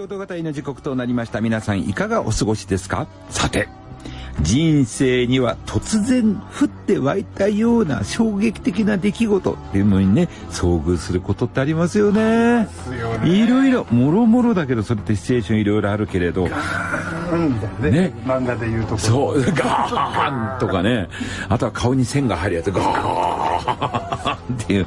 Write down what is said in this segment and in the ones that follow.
京都型の時刻となりました皆さんいかがお過ごしですか？さて人生には突然降って湧いたような衝撃的な出来事っていうのにね遭遇することってありますよね。いろいろもろもろだけどそれってシチュエーションいろいろあるけれど。うんみたいなねね。漫画で言うとこそうガーンとかね。あとは顔に線が入るやつガーンっていう。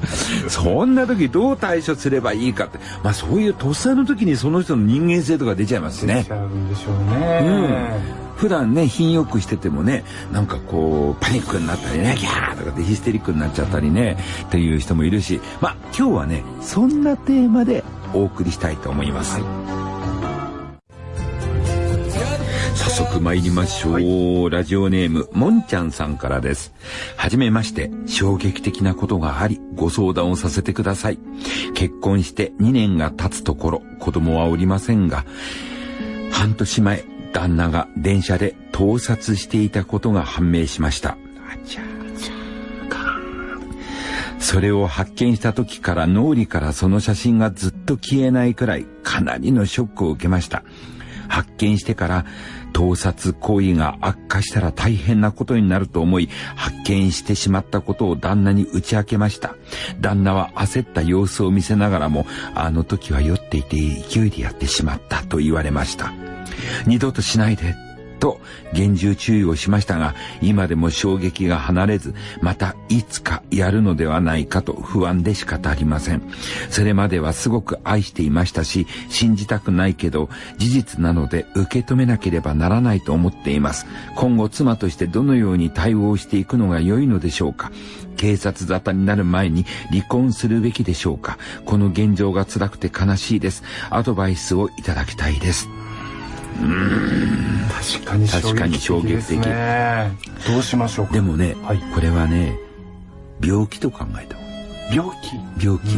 そんな時どう対処すればいいかって。まあそういうとっさの時にその人の人間性とか出ちゃいますしね。出ちゃうんでしょうね、うん。普段ね品よくしててもねなんかこうパニックになったりねギャーとかでヒステリックになっちゃったりねっていう人もいるし。まあ今日はねそんなテーマでお送りしたいと思います。はい速参りましょう、はい、ラジオネームもんちゃんさんからですはじめまして衝撃的なことがありご相談をさせてください結婚して2年が経つところ子供はおりませんが半年前旦那が電車で盗撮していたことが判明しました。それを発見した時から脳裏からその写真がずっと消えないくらいかなりのショックを受けました。発見してから盗撮行為が悪化したら大変なことになると思い、発見してしまったことを旦那に打ち明けました。旦那は焦った様子を見せながらも、あの時は酔っていて勢いでやってしまったと言われました。二度としないで、と厳重注意をしましたが、今でも衝撃が離れず、またいつかやるのではないかと不安で仕方ありません。それまではすごく愛していましたし、信じたくないけど、事実なので受け止めなければならないと思っています。今後妻としてどのように対応していくのが良いのでしょうか。警察沙汰になる前に離婚するべきでしょうか。この現状が辛くて悲しいです。アドバイスをいただきたいです。確かに確かに衝撃的どうしましょうでもね、はい、これはね病気と考えた病気？病気。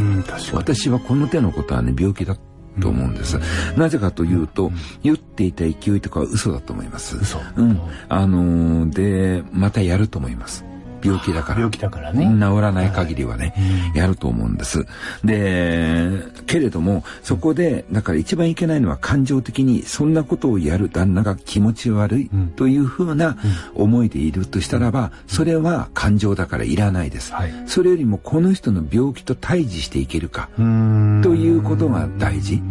私はこの手のことはね病気だと思うんです。なぜかというと、言っていた勢いとかは嘘だと思います。嘘。うん。あのー、で、またやると思います。病気だから。病気だからね。治らない限りはね、はい、やると思うんです。で、けれども、そこで、だから一番いけないのは感情的に、そんなことをやる旦那が気持ち悪いというふうな思いでいるとしたらば、それは感情だからいらないです。はい、それよりも、この人の病気と対峙していけるか、ということが大事。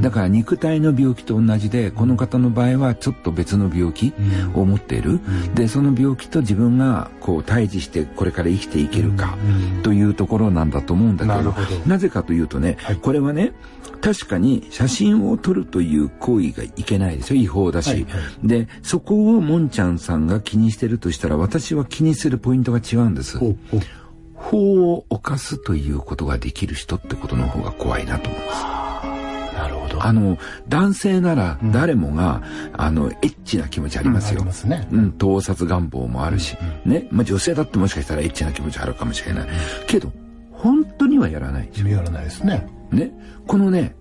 だから肉体の病気と同じで、この方の場合はちょっと別の病気を持っている。で、その病気と自分がこう対峙してこれから生きていけるかというところなんだと思うんだけどなぜかというとね、はい、これはね確かに写真を撮るという行為がいけないですよ。違法だし、はいはい、でそこをもんちゃんさんが気にしてるとしたら私は気にするポイントが違うんです。法を犯すということができる人ってことの方が怖いなと思いますあの、男性なら誰もが、うん、あの、エッチな気持ちありますよ。うん、すね。うん、盗撮願望もあるし、うん、ね。まあ、女性だってもしかしたらエッチな気持ちあるかもしれない。けど、本当にはやらないでしょ。やらないですね。ね。このね、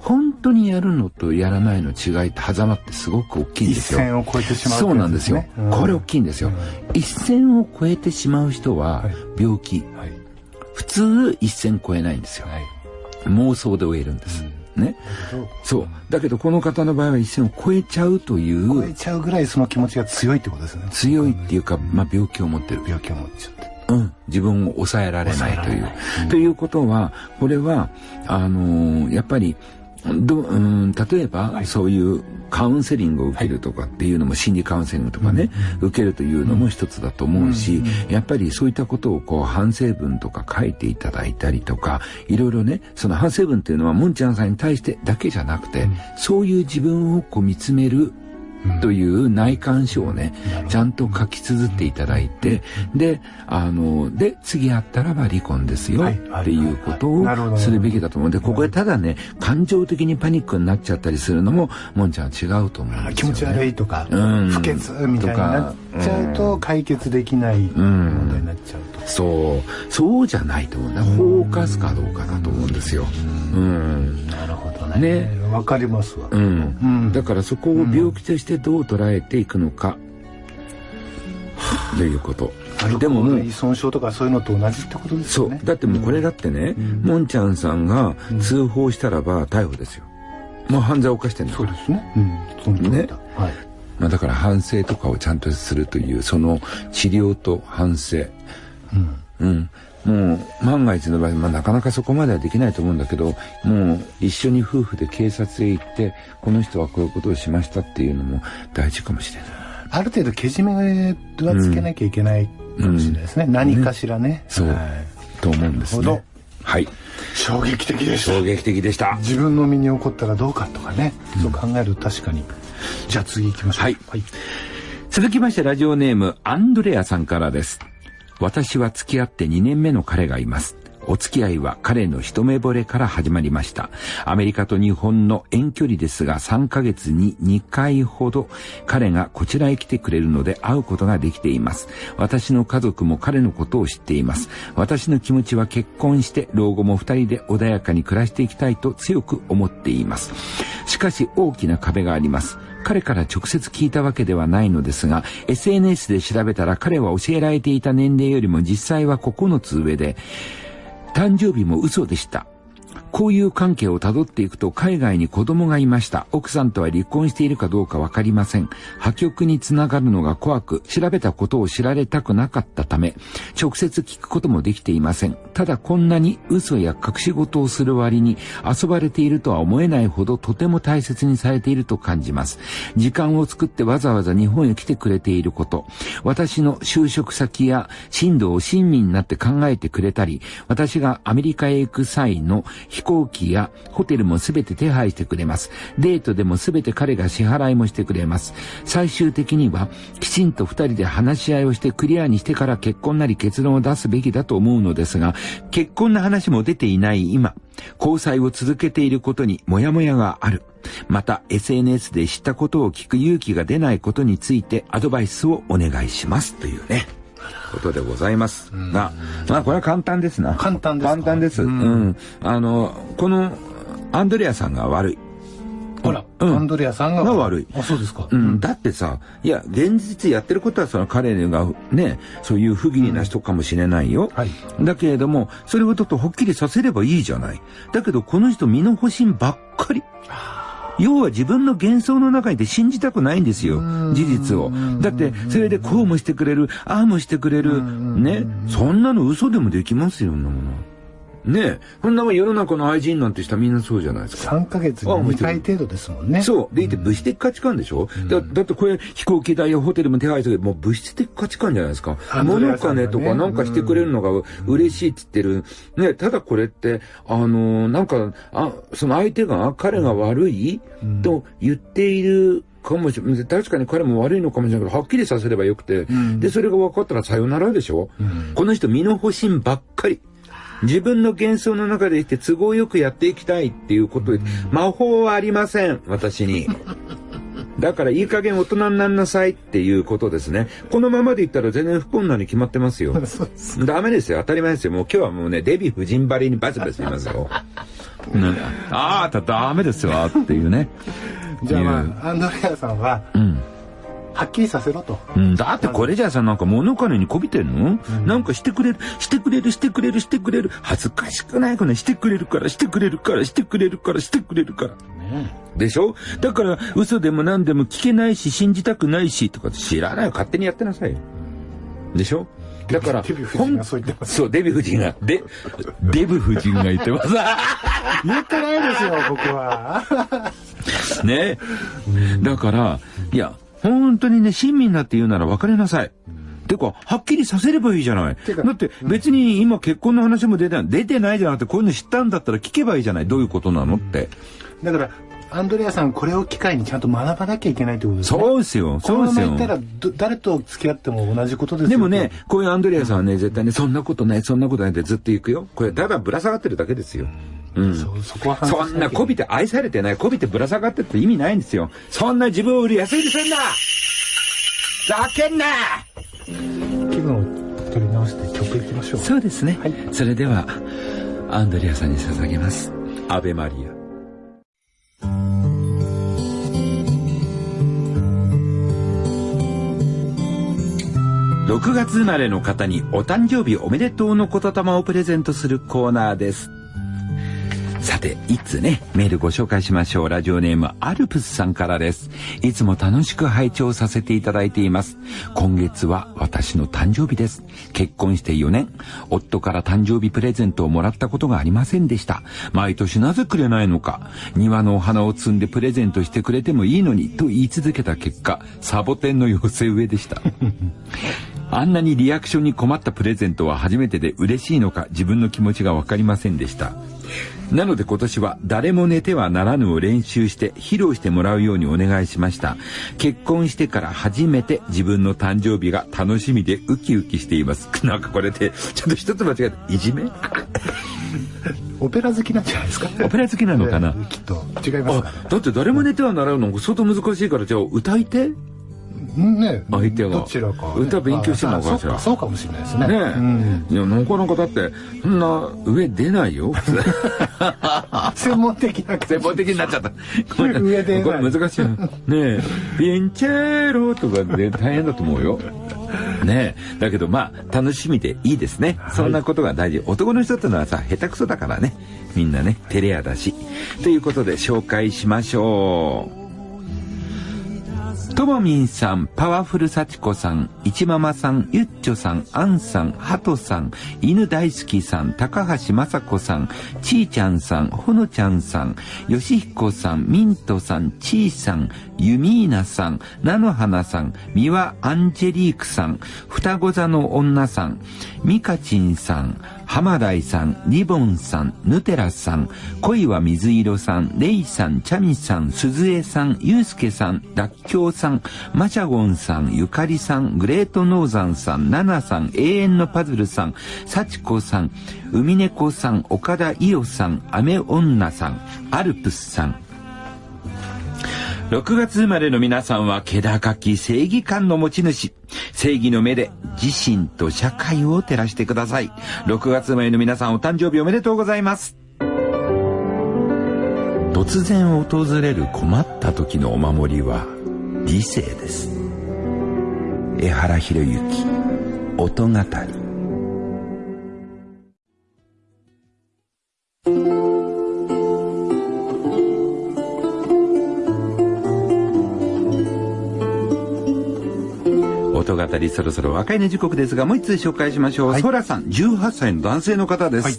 本当にやるのとやらないの違いって狭間ってすごく大きいんですよ。一線を越えてしまう、ね、そうなんですよ。うん、これ大きいんですよ。うん、一線を越えてしまう人は病気。はいはい、普通一線越えないんですよ。はい、妄想で終えるんです。うんね。そう。だけどこの方の場合は一線を超えちゃうという。超えちゃうぐらいその気持ちが強いってことですね。強いっていうか、まあ病気を持ってる。病気を持っちゃって。うん、自分を抑えられないという。うん、ということは、これは、あのー、やっぱり、どうん、例えば、はい、そういうカウンセリングを受けるとかっていうのも、はい、心理カウンセリングとかね、うん、受けるというのも一つだと思うし、うん、やっぱりそういったことをこう反省文とか書いていただいたりとかいろいろねその反省文っていうのはもんちゃんさんに対してだけじゃなくて、うん、そういう自分をこう見つめるという内観書をね、ちゃんと書き綴っていただいて、で、あの、で、次あったらば離婚ですよっていうことをするべきだと思う。んで、ここでただね、感情的にパニックになっちゃったりするのも、もんちゃんは違うと思うんですよ、ね、気持ち悪いとか、うん、不潔みたいになっちゃうと解決できない問題になっちゃうと。そう、そうじゃないと思うね。放火すかどうかだと思うんですよ。うん。なるほどね。ね。わかりますわ。うん。だからそこを病気としてどう捉えていくのか、ということ。でももう。依存症とかそういうのと同じってことですよね。そう。だってもうこれだってね、もんちゃんさんが通報したらば逮捕ですよ。もう犯罪を犯してんだそうですね。うん。そのね。はい。まあ、だから反省とかをちゃんとするというその治療と反省。うん、うん、もう万が一の場合、まあ、なかなかそこまではできないと思うんだけどもう一緒に夫婦で警察へ行ってこの人はこういうことをしましたっていうのも大事かもしれない。ある程度けじめはつけなきゃいけないかもしれないですね、うん、何かしらね、ね、そう、はい、と思うんですね。はい。衝撃的でした。衝撃的でした。自分の身に起こったらどうかとかね、うん、そう考えると確かに。じゃあ次行きましょう。はい。はい、続きましてラジオネーム、アンドレアさんからです。私は付き合って2年目の彼がいます。お付き合いは彼の一目惚れから始まりました。アメリカと日本の遠距離ですが3ヶ月に2回ほど彼がこちらへ来てくれるので会うことができています。私の家族も彼のことを知っています。私の気持ちは結婚して老後も二人で穏やかに暮らしていきたいと強く思っています。しかし大きな壁があります。彼から直接聞いたわけではないのですが、SNS で調べたら彼は教えられていた年齢よりも実際は9つ上で、誕生日も嘘でした。交友関係をたどっていくと海外に子供がいました。奥さんとは離婚しているかどうかわかりません。破局につながるのが怖く、調べたことを知られたくなかったため、直接聞くこともできていません。ただこんなに嘘や隠し事をする割に遊ばれているとは思えないほどとても大切にされていると感じます。時間を作ってわざわざ日本へ来てくれていること、私の就職先や進路を親身になって考えてくれたり、私がアメリカへ行く際の飛行機やホテルもすべて手配してくれます。デートでもすべて彼が支払いもしてくれます。最終的にはきちんと二人で話し合いをしてクリアにしてから結婚なり結論を出すべきだと思うのですが、結婚の話も出ていない今、交際を続けていることにモヤモヤがある。また SNS で知ったことを聞く勇気が出ないことについてアドバイスをお願いしますというね。ことでございますが、まあこれは簡単ですな。簡単です簡単です。うん。あの、このアンドレアさんが悪い。ほら、うん、アンドレアさんが悪い。あ、そうですか。うん。だってさ、いや、現実やってることはその彼がね、そういう不義理な人かもしれないよ。はい。だけれども、それをちょっとはっきりさせればいいじゃない。だけど、この人身の保身ばっかり。要は自分の幻想の中にで信じたくないんですよ。事実を。だって、それでこうもしてくれる、ああもしてくれる。ね。そんなの嘘でもできますよ、そんなもの。ねえ。こんなもん世の中の愛人なんて人はみんなそうじゃないですか。3ヶ月に2回程度ですもんね。そう。でいて物質的価値観でしょ、うん、だだってこれ飛行機代やホテルも手配するもう物質的価値観じゃないですか。物金とかなんかしてくれるのが嬉しいって言ってる。ねただこれって、あのー、なんか、あ、その相手が、彼が悪い、うん、と言っているかもしれない。確かに彼も悪いのかもしれないけど、はっきりさせればよくて、うん、で、それが分かったらさよならでしょ、うん、この人身の保身ばっかり。自分の幻想の中でいて都合よくやっていきたいっていうことで、魔法はありません、私に。だからいい加減大人になんなさいっていうことですね。このままでいったら全然不幸なに決まってますよ。ダメですよ。当たり前ですよ。もう今日はもうね、デヴィ夫人ばりにバチバチ言いますよ。ああ、ダメですよっていうね。じゃあまあ、アンドレアさんは、うんはっきりさせろと。うん、だってこれじゃさ、なんか物金にこびてんの、うん、なんかしてくれる、してくれる、してくれる、してくれる。恥ずかしくないかなしてくれるから、してくれるから、してくれるから、してくれるから。ね、でしょ？だから、嘘でも何でも聞けないし、信じたくないし、とか知らないよ。勝手にやってなさいよ。でしょ？だから、デヴィ夫人がそう言ってます。そう、デヴィ夫人が、で、デヴ夫人が言ってます。言ってないですよ、僕は。ね。だから、いや、本当にね、親身になって言うなら別れなさい。てか、はっきりさせればいいじゃない。だって別に今結婚の話も出てない。出てないじゃなくて、こういうの知ったんだったら聞けばいいじゃない。どういうことなのって。だから、アンドレアさん、これを機会にちゃんと学ばなきゃいけないってことですね。そうですよ。そうですよ。このまま言ったら、誰と付き合っても同じことですよ。でもね、こういうアンドレアさんはね、絶対ね、そんなことない、そんなことないってずっと行くよ。これ、ただぶら下がってるだけですよ。うん、そそこはそんなこびて愛されてない。こびてぶら下がってって意味ないんですよ。そんな自分を売る安いにすんな。ざけんな。気分を取り直して曲いきましょう。そうですね、はい、それではアンドレアさんに捧げます「アベマリア」6月生まれの方にお誕生日おめでとうの言霊をプレゼントするコーナーですさて、いつね、メールご紹介しましょう。ラジオネーム、アルプスさんからです。いつも楽しく拝聴させていただいています。今月は私の誕生日です。結婚して4年、夫から誕生日プレゼントをもらったことがありませんでした。毎年なぜくれないのか、庭のお花を摘んでプレゼントしてくれてもいいのに、と言い続けた結果、サボテンの寄せ植えでした。あんなにリアクションに困ったプレゼントは初めてで嬉しいのか自分の気持ちがわかりませんでした。なので今年は誰も寝てはならぬを練習して披露してもらうようにお願いしました。結婚してから初めて自分の誕生日が楽しみでウキウキしています。なんかこれで、ちょっと一つ間違えた。いじめ？オペラ好きなんじゃないですか？オペラ好きなのかな、きっと。違いますか、ね、だって誰も寝てはならぬの相当難しいから、じゃあ歌い手？ね。相手がどちらか、ね、歌勉強してるのかしらそうかもしれないですね。ね、うん、いやなかなかだってそんな上出ないよ。専門的な専門的になっちゃった。上でこれ難しいねえ。ピンチェロとかで大変だと思うよ。ねだけどまあ楽しみでいいですね、はい、そんなことが大事。男の人ってのはさ下手くそだからね。みんなね照れ屋だし。ということで紹介しましょうともみんさん、パワフル幸子さん、いちママさん、ゆっちょさん、あんさん、はとさん、犬大好きさん、高橋まさこさん、ちーちゃんさん、ほのちゃんさん、よしひこさん、ミントさん、ちーさん、ユミーナさん、菜の花さん、三輪アンジェリークさん、双子座の女さん、ミカチンさん、浜大さん、リボンさん、ヌテラさん、恋は水色さん、レイさん、チャミさん、鈴江さん、ユうスケさん、ダッキョウさん、マシャゴンさん、ゆかりさん、グレートノーザンさん、ナナさん、永遠のパズルさん、サチコさん、海猫さん、岡田伊代さん、アメ女さん、アルプスさん、6月生まれの皆さんは気高き正義感の持ち主。正義の目で自身と社会を照らしてください。6月生まれの皆さんお誕生日おめでとうございます。突然訪れる困った時のお守りは理性です。江原博之、音語り。りそろそろ若いの時刻ですが、もう一つ紹介しましょう。はい、ソラさん、18歳の男性の方です。はい、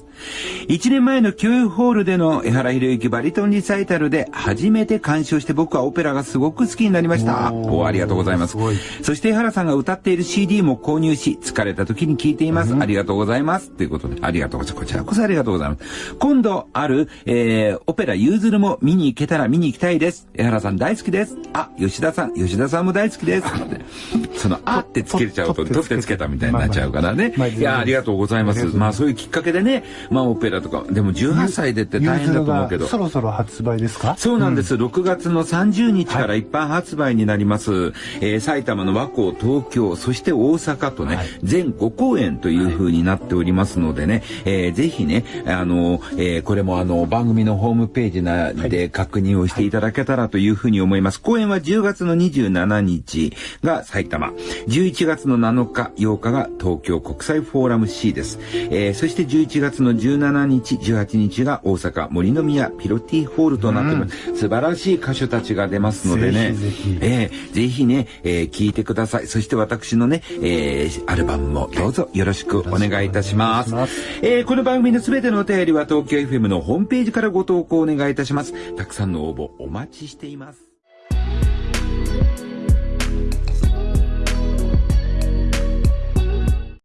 1年前の教育ホールでの江原博之バリトンリサイタルで初めて鑑賞して僕はオペラがすごく好きになりました。おありがとうございます。すそして江原さんが歌っている CD も購入し、疲れた時に聴いています。うん、ありがとうございます。ということで、ありがとうございます。こちらこそありがとうございます。今度ある、えー、オペラユーズルも見に行けたら見に行きたいです。江原さん大好きです。あ、吉田さん、吉田さんも大好きです。その、あってつけちゃうと、取ってつけたみたいになっちゃうからね。いや、ありがとうございます。まあそういうきっかけでね、まあオペラとか、でも18歳でって大変だと思うけど。そろそろ発売ですか？そうなんです。6月の30日から一般発売になります。え埼玉の和光、東京、そして大阪とね、全5公演という風になっておりますのでね、えぜひね、あの、えこれもあの、番組のホームページなで確認をしていただけたらというふうに思います。公演は10月の27日が埼玉、11月の7日、8日が東京国際フォーラム C です。えー、そして11月の17日、18日が大阪森の宮ピロティホールとなっております。うん、素晴らしい歌手たちが出ますのでね、ぜひえー、ぜひね、えー、聞いてください。そして私のね、えー、アルバムもどうぞよろしくお願いいたします。ますえー、この番組のすべてのお便りは東京 FM のホームページからご投稿お願いいたします。たくさんの応募お待ちしています。